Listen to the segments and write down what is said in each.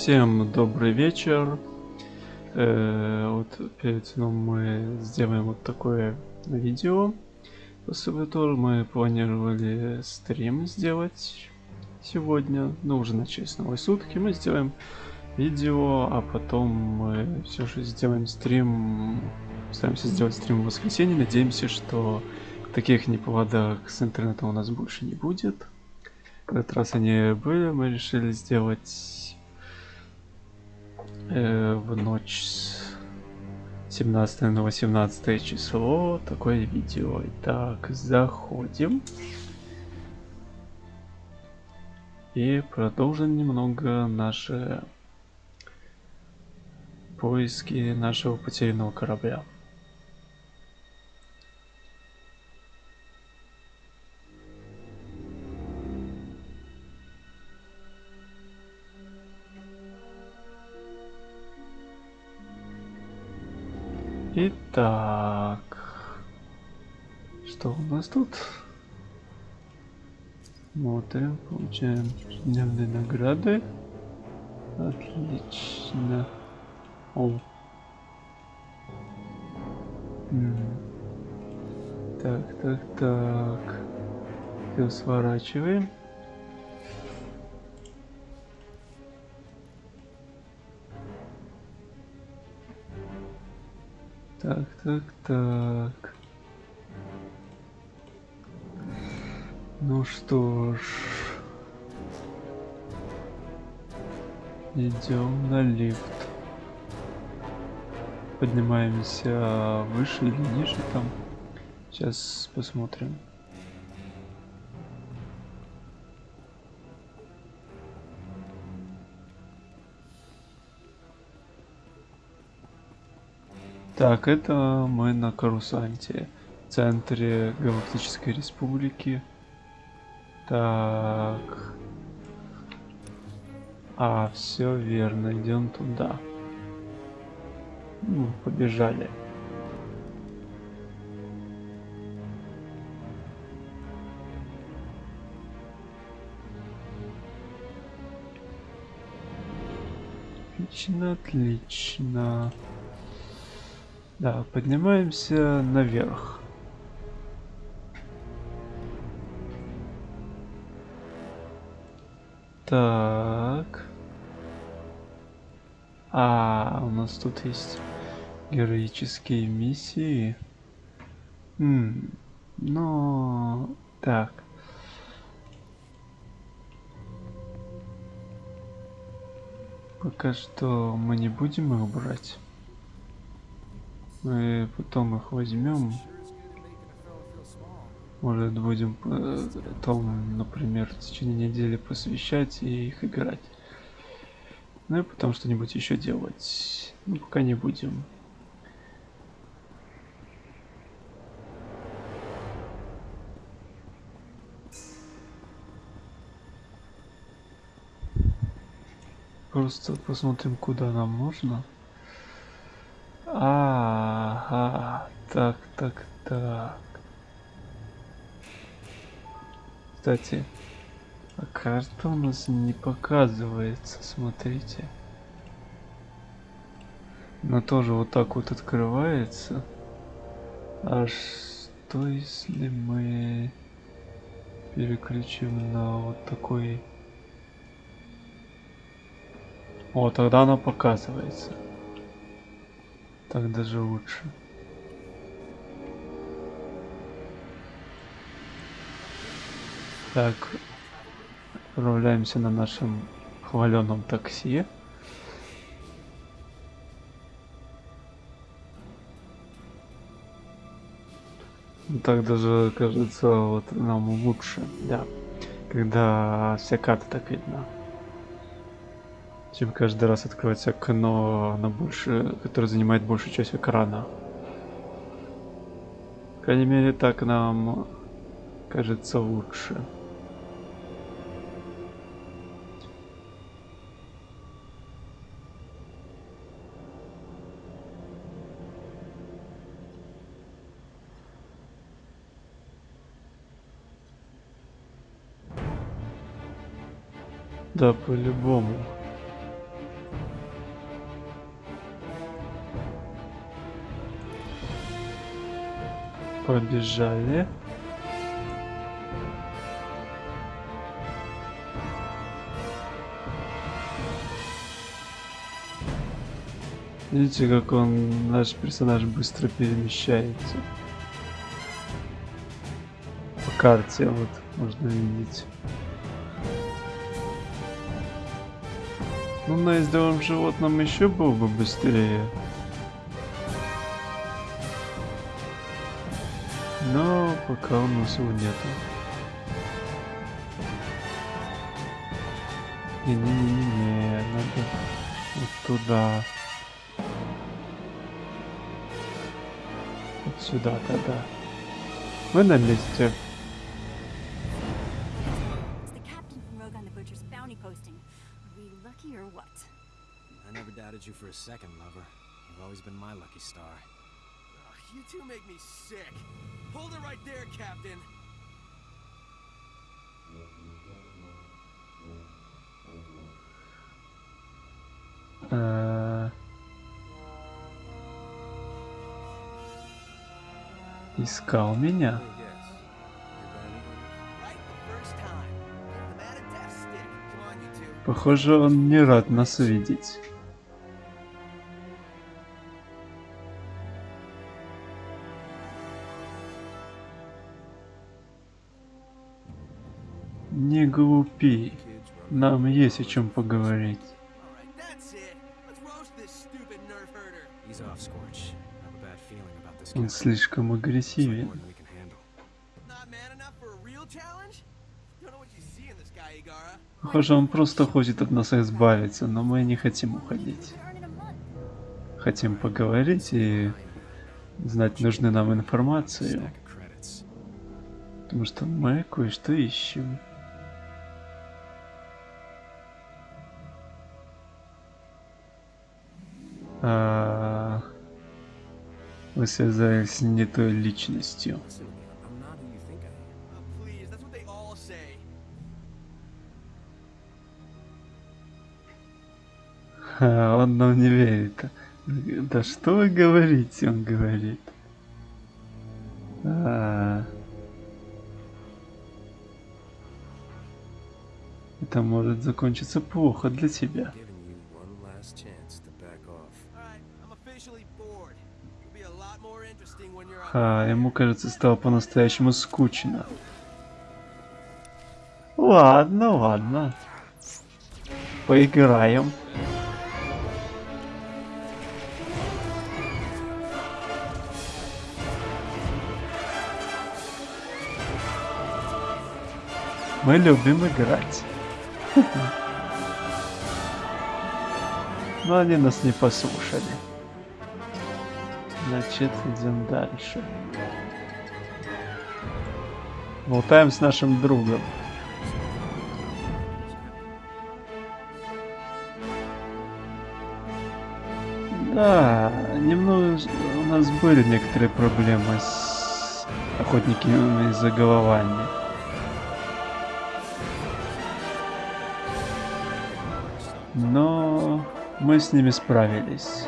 Всем добрый вечер. Э, вот перед сном мы сделаем вот такое видео. После этого мы планировали стрим сделать сегодня. Ну, уже начались новые сутки. Мы сделаем видео, а потом мы все же сделаем стрим. Стараемся сделать стрим в воскресенье. Надеемся, что таких неполадок с интернетом у нас больше не будет. В этот раз они были, мы решили сделать э, в ночь с 17 на 18 число такое видео. Итак, заходим. И продолжим немного наши поиски нашего потерянного корабля. Итак, что у нас тут? Смотрим, получаем дневные награды. Отлично. О. Так, так, так. Все сворачиваем. Так, так, так. Ну что ж. Идем на лифт. Поднимаемся выше или ниже там. Сейчас посмотрим. Так, это мы на Карусанте, в центре Галактической Республики. Так. А, все верно, идем туда. Ну, побежали. Отлично, отлично. Да, поднимаемся наверх. Так. А, у нас тут есть героические миссии. Хм, но... Так. Пока что мы не будем их брать. Мы потом их возьмем. Может будем потом, например, в течение недели посвящать и их играть. Ну и потом что-нибудь еще делать. Ну пока не будем. Просто посмотрим, куда нам нужно. Ага, так, так, так. Кстати, а карта у нас не показывается, смотрите. Она тоже вот так вот открывается. А что если мы переключим на вот такой... О, тогда она показывается. Так даже лучше. Так, отправляемся на нашем хваленом такси. Так даже кажется вот нам лучше, да, когда вся карта так видна чем каждый раз открывается окно на больше, которое занимает большую часть экрана. По крайней мере, так нам кажется лучше. Да, по-любому. Побежали. Видите, как он, наш персонаж быстро перемещается. По карте вот можно видеть. Ну, на ездовом животном еще был бы быстрее. пока у нас его нету. Не-не-не-не, надо вот туда. Вот сюда тогда. Мы на месте. It's the captain from Rogan the Butcher's bounty posting. Are we lucky or what? I never doubted you for a second, lover. You've always been my lucky star. You two make me sick. Hold it right there, Captain. Э, Искал меня. Похоже, он не рад нас видеть. Don't know what you see in this guy, Igara. Похоже, он просто хочет от нас избавиться, но мы не хотим уходить. Хотим поговорить и знать нужную нам информацию, потому что мы кое-что ищем. А, Вы связались с не той личностью. Ха, он нам не верит. Да что вы говорите, он говорит. А. Это может закончиться плохо для тебя. Ха, ему, кажется, стало по-настоящему скучно. Ладно, ладно. Поиграем. Мы любим играть. Но они нас не послушали. Значит, идем дальше. Болтаем с нашим другом. Да, немного у нас были некоторые проблемы с охотниками за головами. Но мы с ними справились.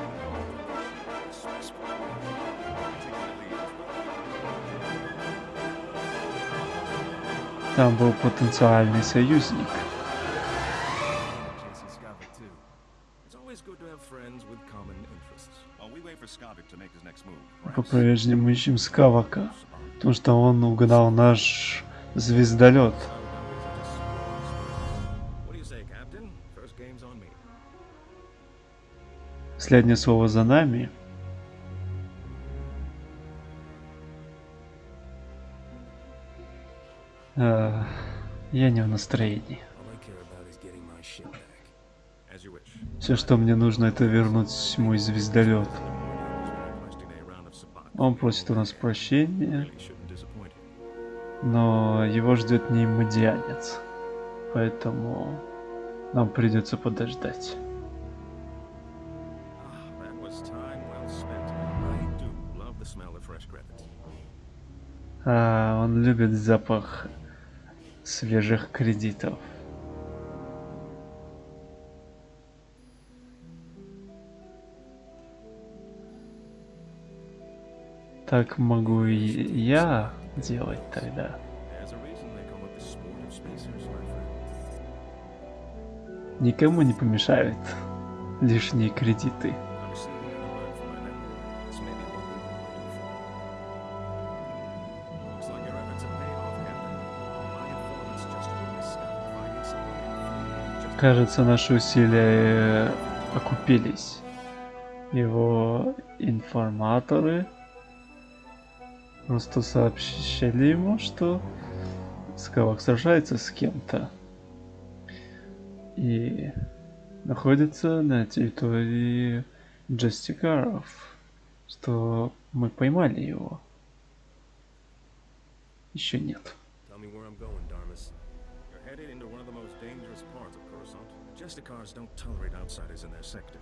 Make his next move, По-прежнему ищем Скавака, потому что он угнал наш звездолет. Последнее слово за нами. Я не в настроении. Все, что мне нужно, это вернуть мой звездолет. Он просит у нас прощения, но его ждет неимодианец. Поэтому нам придется подождать. Ah. А, он любит запах свежих кредитов. Так могу и я делать тогда. Никому не помешают лишние кредиты. Кажется, наши усилия э, окупились. Его информаторы просто сообщили ему, что Скалок сражается с кем-то. И находится на территории Джастикаров. Что мы поймали его. Еще нет. Tell me where I'm going, Justicars don't tolerate outsiders in their sector.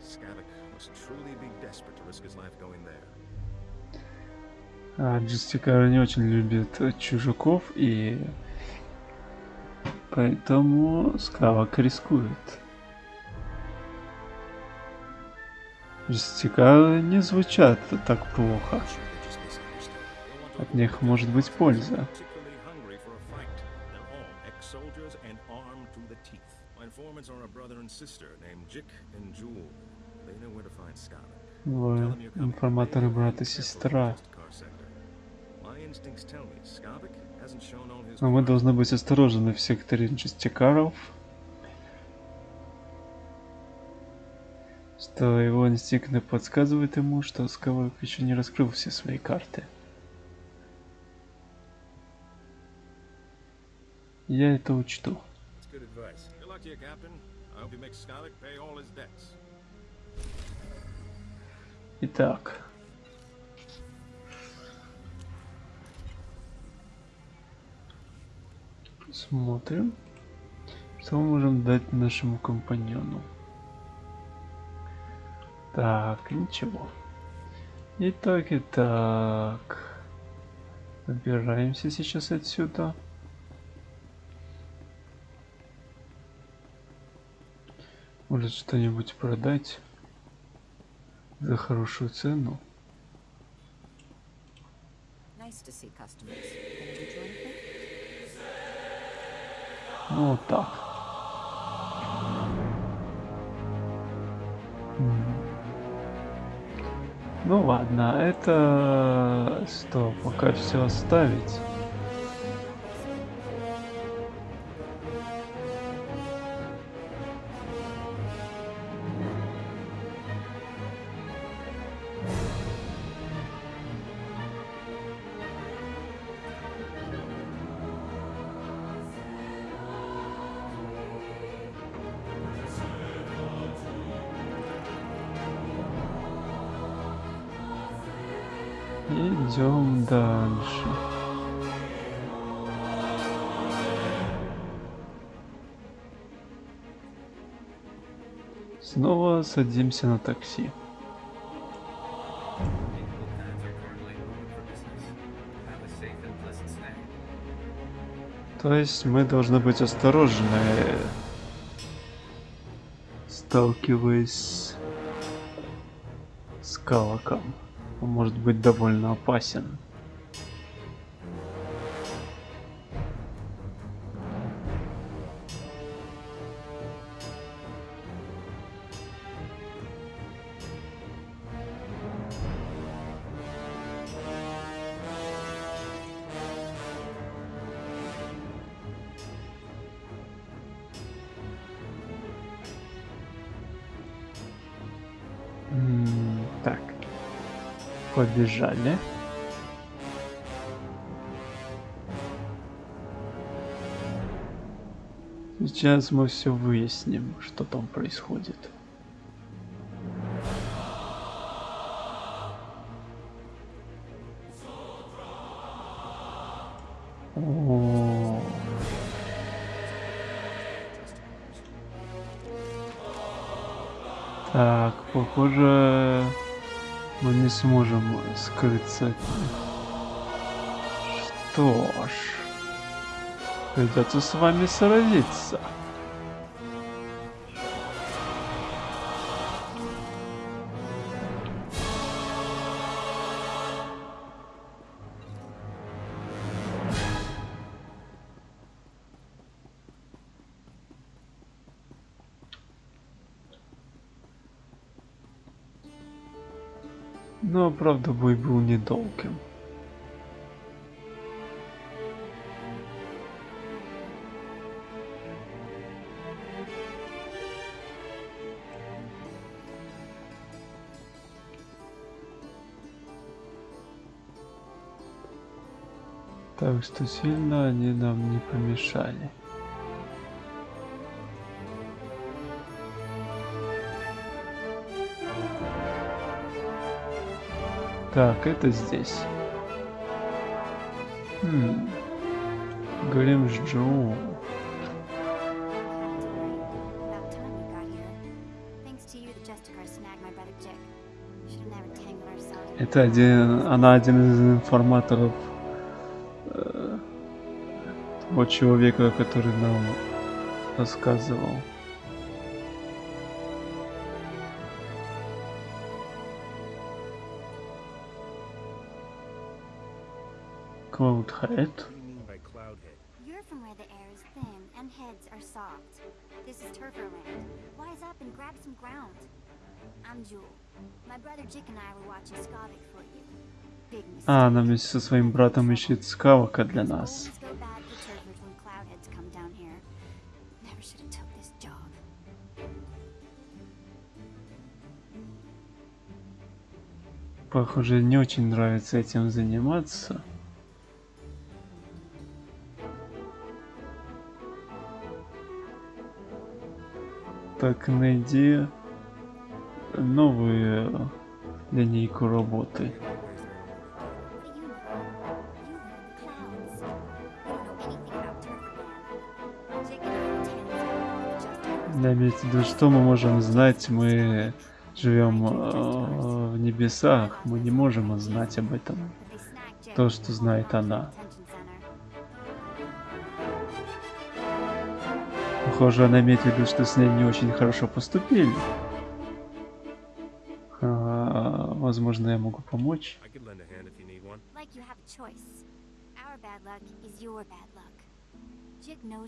Skavik must truly be desperate to risk his life going there. А Джастикары не очень любят э, чужаков, и поэтому Скавак рискует. Джастикары не звучат так плохо. От них может быть польза. Informants are a brother and sister named Jick and Jewel. They know where to find you're coming. информаторы брат и сестра. Но мы должны быть осторожны в секторе Джастикаров. Что его инстинкты подсказывают ему, что Скавак еще не раскрыл все свои карты. Я это учту. You, Captain. I hope you make Skavik pay all his debts. Итак. Смотрим, что мы можем дать нашему компаньону. Так, ничего. Итак, итак. Выбираемся сейчас отсюда. Может что-нибудь продать за хорошую цену. Ну вот так. Ну ладно, это что, пока все оставить. Идем дальше. Снова садимся на такси. То есть мы должны быть осторожны, сталкиваясь с Калаком. Может быть довольно опасен. Побежали. Сейчас мы все выясним, что там происходит. О. Так, похоже, не сможем скрыться. Что ж, придется с вами сразиться. Но, правда, бой был недолгим. Так что сильно они нам не помешали. Should have never tangled ourselves. Это один, она один из информаторов э, того человека, который нам рассказывал. By Cloudhead? You're from where the air is thin and heads are soft. This is Turferland. Wise up and grab some ground. I'm Jewel. My brother Jick and I were watching Skavik for you. А, она вместе со своим братом ищет скавока для нас. Похоже, не очень нравится этим заниматься. Were tens of the Justicar. Да, имеется в виду, что мы можем знать, мы живем э, в небесах, мы не можем знать об этом. То, что знает она. Похоже, виду, что с ней не очень хорошо поступили. А, возможно, я могу помочь.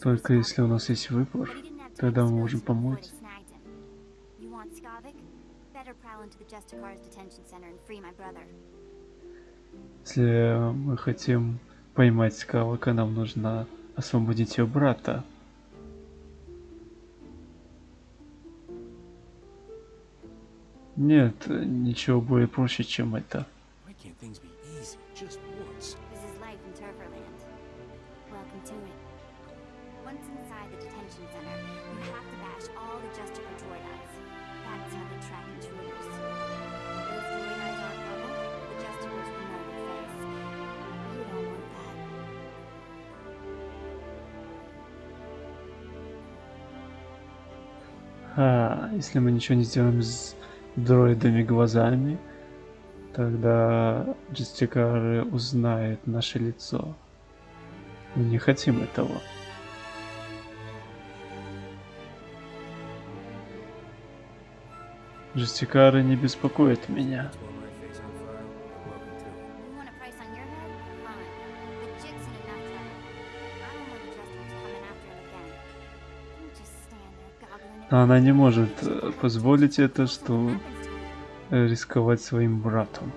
Только если у нас есть выбор, тогда мы можем помочь. Если мы хотим поймать Скавака, нам нужно освободить ее брата. Нет, ничего более проще, чем это. А, если мы ничего не сделаем с дроидами глазами, тогда джестикары узнают наше лицо. Мы не хотим этого. Жестикары не беспокоят меня. Она не может э, позволить это, что э, рисковать своим братом.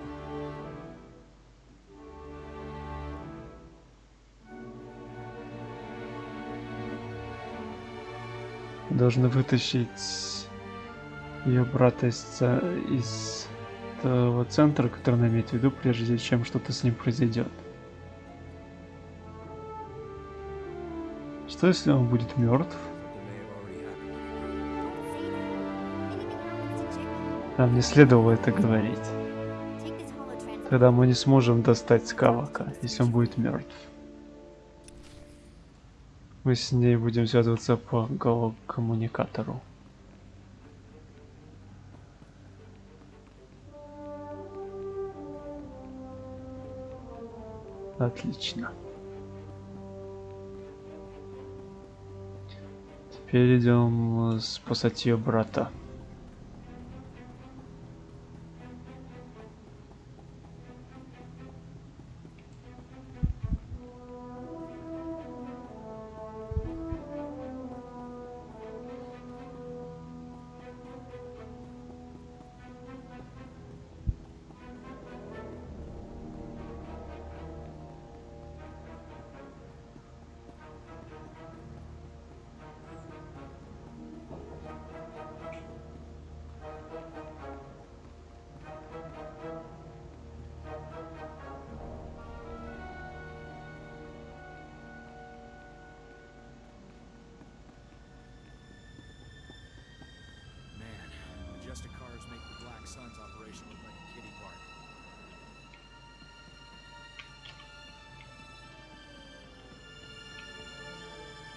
Должны вытащить ее брата из, из того центра, который она имеет в виду, прежде чем что-то с ним произойдет. Что если он будет мертв? Нам не следовало это говорить. Тогда мы не сможем достать Скавака, если он будет мертв. Мы с ней будем связываться по коммуникатору. Отлично. Теперь идем э, спасать ее брата.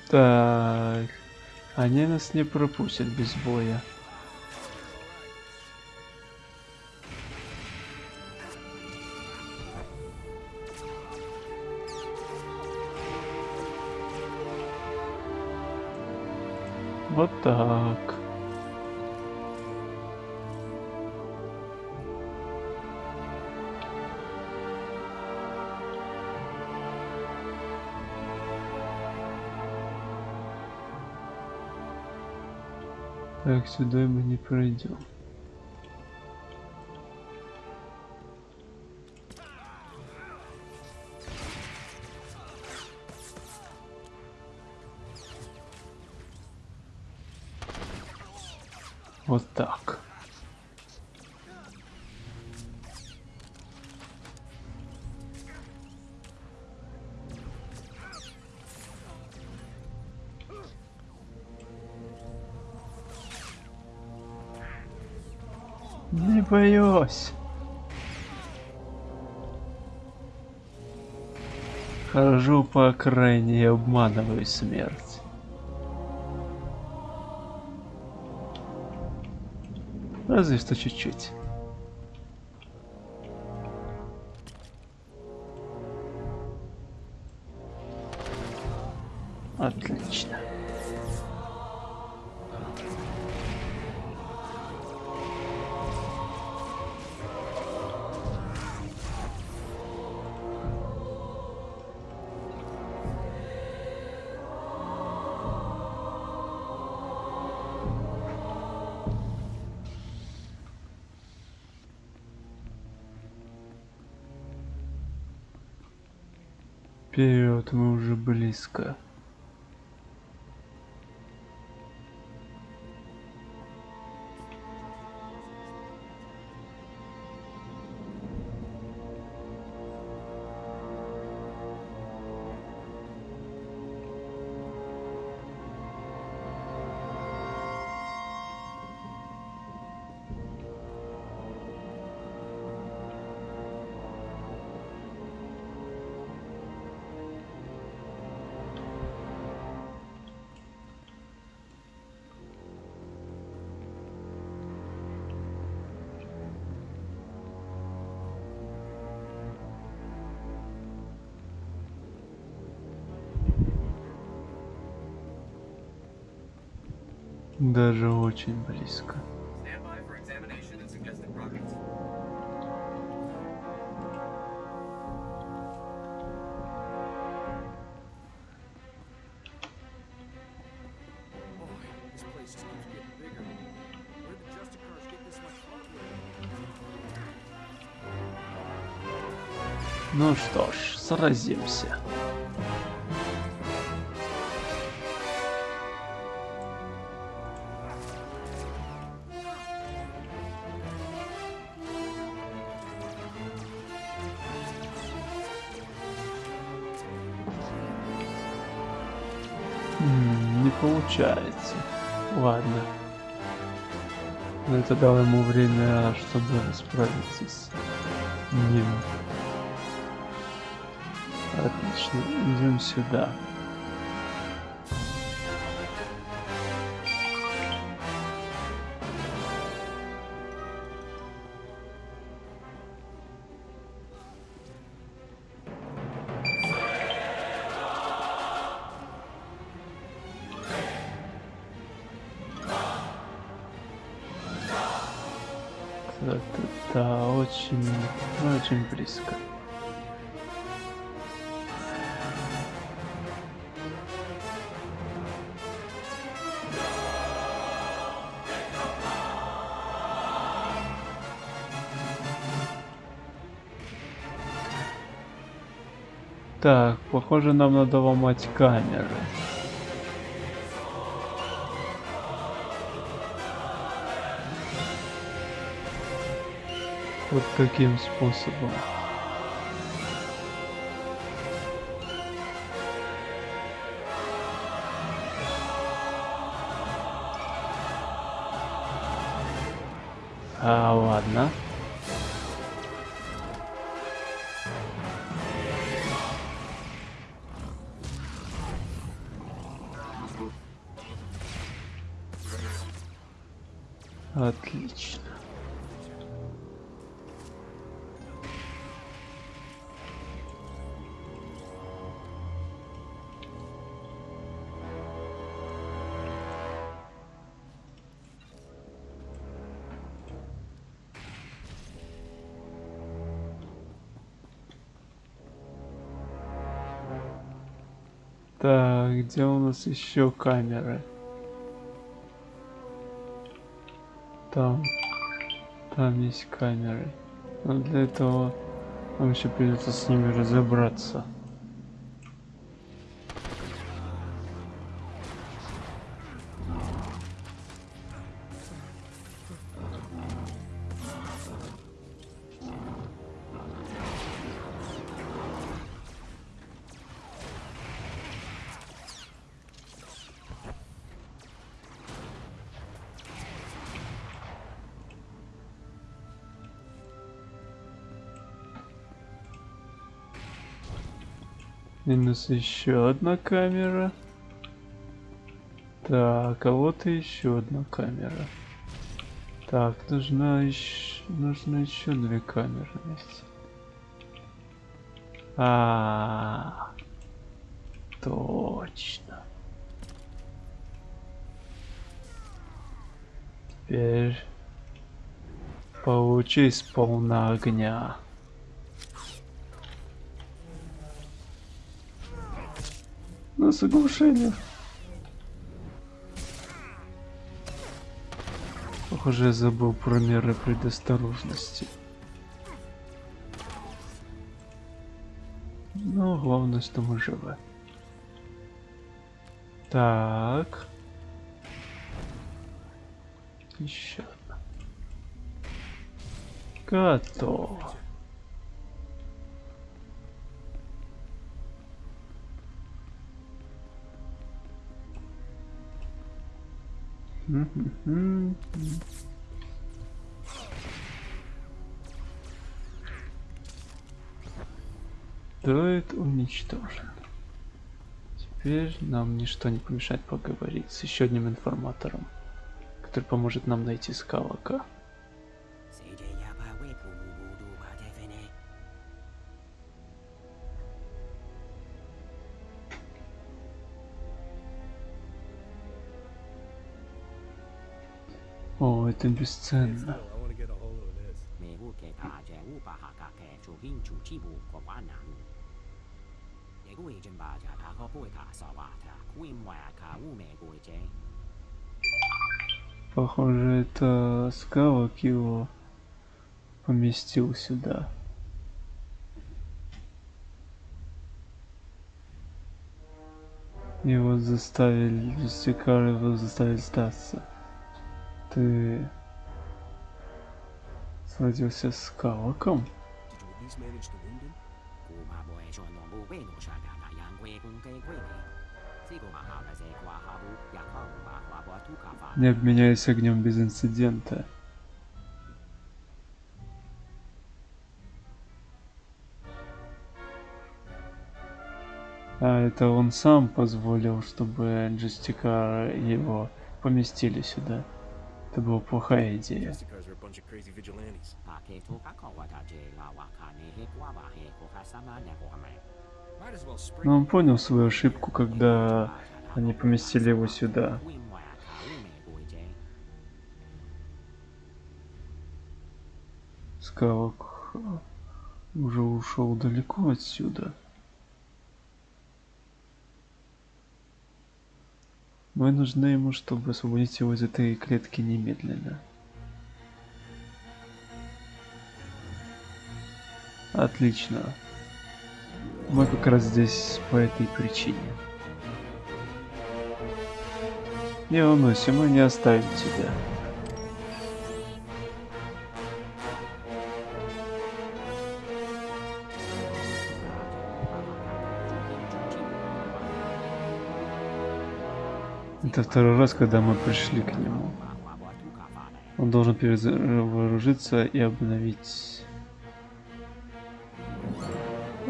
Так. Они нас не пропустят без боя. Вот так. Так, сюда мы не пройдем. Боюсь. Хожу по окраине и обманываю смерть. Разве что чуть-чуть. Отлично. Близко. This much hardware? Ну что ж, сразимся. Получается. Ладно. Но это дало ему время, чтобы справиться с ним. Отлично, идем сюда. Да, очень, очень близко. Так, похоже, нам надо ломать камеры. Вот таким способом. А, ладно. Отлично. Нас еще камеры? Там. Там есть камеры. Но для этого нам еще придется с ними разобраться. Минус еще одна камера. Так, а вот и еще одна камера. Так, нужна еще, нужно еще две камеры вместе. А, точно. Теперь получи сполна огня. На соглашение. Похоже, я забыл про меры предосторожности. Но главное, что мы живы. Так. Еще одна. Готово. Дроид уничтожен. Теперь нам ничто не помешает поговорить с еще одним информатором, который поможет нам найти скалока. 個啫？Похоже, это скалок его поместил сюда. Его заставили, Жестикар его заставили сдаться. Ты сразился с Калаком? Не обменяюсь огнем без инцидента. А это он сам позволил, чтобы Джестикар его поместили сюда. Это была плохая идея. Но он понял свою ошибку, когда они поместили его сюда. Скалок уже ушел далеко отсюда. Мы нужны ему, чтобы освободить его из этой клетки немедленно. Отлично. Мы как раз здесь по этой причине. Не волнуйся, мы не оставим тебя. Это второй раз, когда мы пришли к нему. Он должен перевооружиться и обновить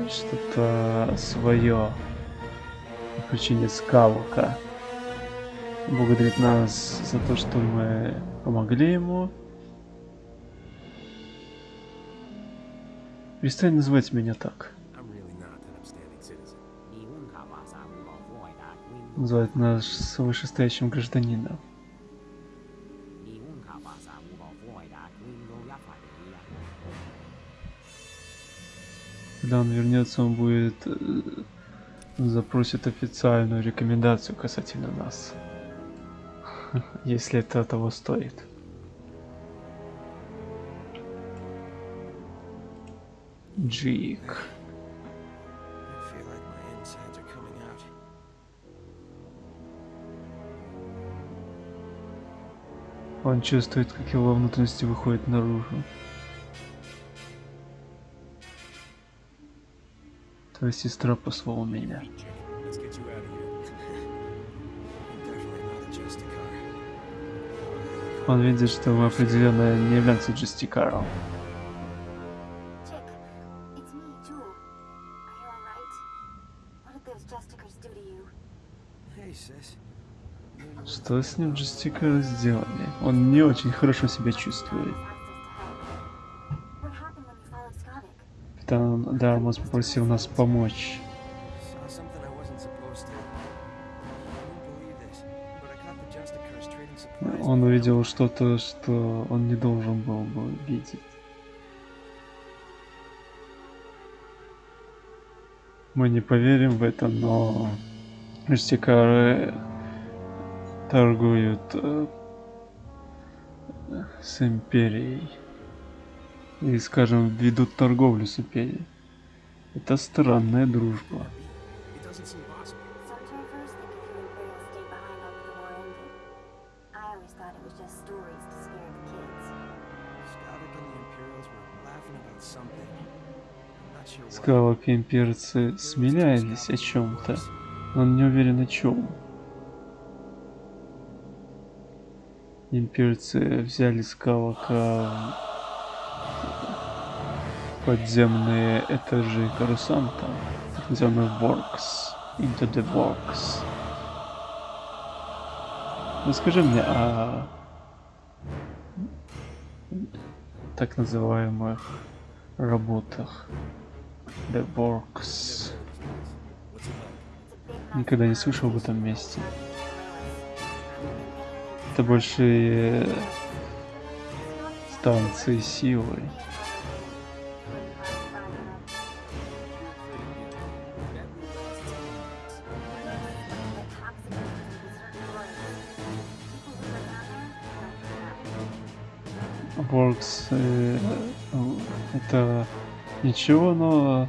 что-то свое. Причине скалка. Благодарит нас за то, что мы помогли ему. Перестань называть меня так. называют нас вышестоящим гражданином. Когда он вернется, он будет э, запросит официальную рекомендацию касательно нас. Если это того стоит. Джик. Он чувствует, как его внутренности выходят наружу. Твоя сестра послала меня. Он видит, что мы определенно не являемся Джестикаром. Что с ним Джестикары сделали? Он не очень хорошо себя чувствует. Капитан Дармос попросил нас помочь. Он увидел что-то, что он не должен был бы видеть. Мы не поверим в это, но Джестикары торгуют э, с Империей. И, скажем, ведут торговлю с Империей. Это странная дружба. И имперцы смеялись о чем-то, но не уверен о чем. Имперцы взяли скалока подземные этажи Карусанта, называемый Works, Into the Works. Расскажи мне о так называемых работах The Works. Никогда не слышал об этом месте. Это большие станции силы. Works э, это ничего, но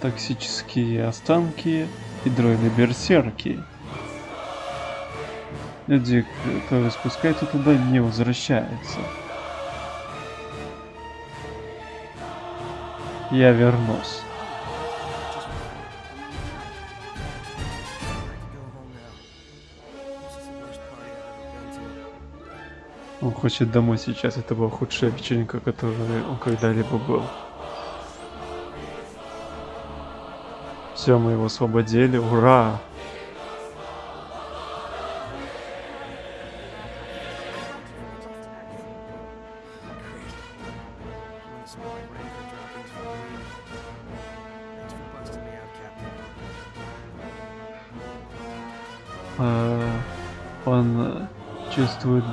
токсические останки и is the worst party I've ever been to. Он хочет домой сейчас. Это была худшая вечеринка, которой он когда-либо был. Все, мы его освободили. Ура!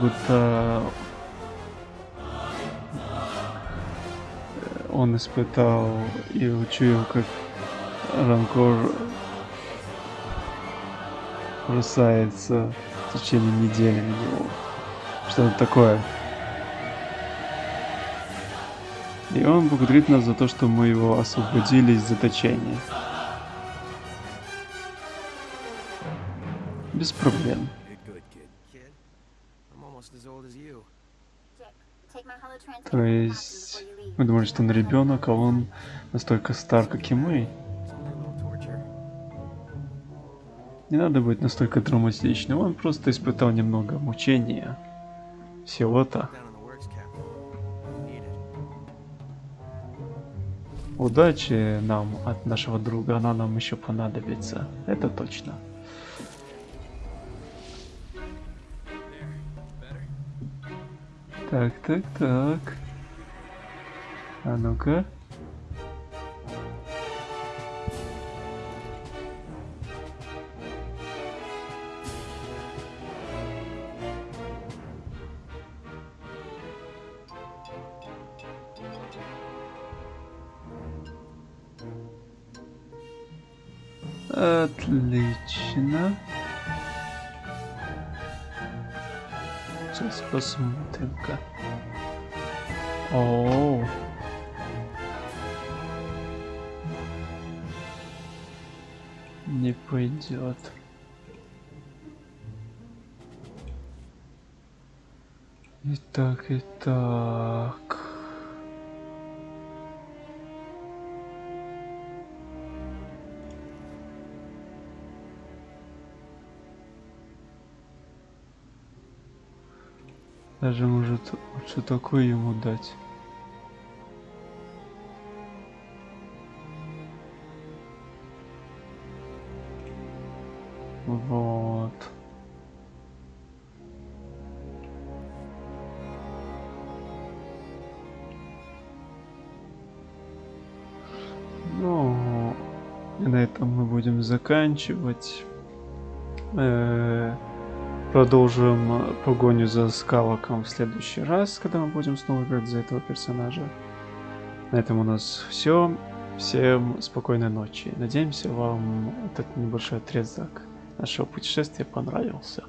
Будто э, он испытал и учуял, как ранкор бросается в течение недели на него. Что-то такое. И он благодарит нас за то, что мы его освободили из заточения. Без проблем. То есть мы думали, что он ребенок, а он настолько стар, как и мы. Не надо быть настолько травматичным, он просто испытал немного мучения. Всего-то. Удачи нам от нашего друга, она нам еще понадобится. Это точно. Так, так, так. А ну-ка. Отлично. Посмотрим-ка. О. Не пойдет. Итак, итак. Даже может лучше такой ему дать. Вот. Ну, на этом мы будем заканчивать. Э, Продолжим погоню за скалоком в следующий раз, когда мы будем снова играть за этого персонажа. На этом у нас все. Всем спокойной ночи. Надеемся, вам этот небольшой отрезок нашего путешествия понравился.